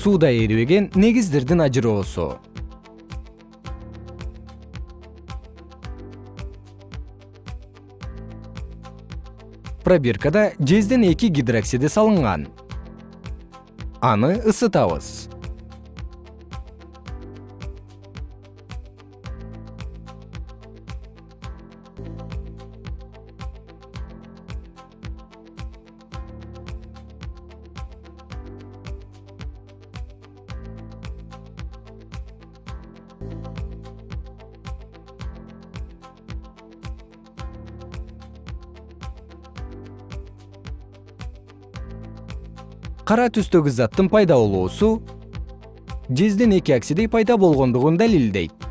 сууда эрибеген негиздердин ажыроосу. Пробиркада жездин эки гидроксиди салынган. Аны ысытабыз кара түстөгү заттын пайда болуусу жездин эки оксиди пайда болгондугун далилдейт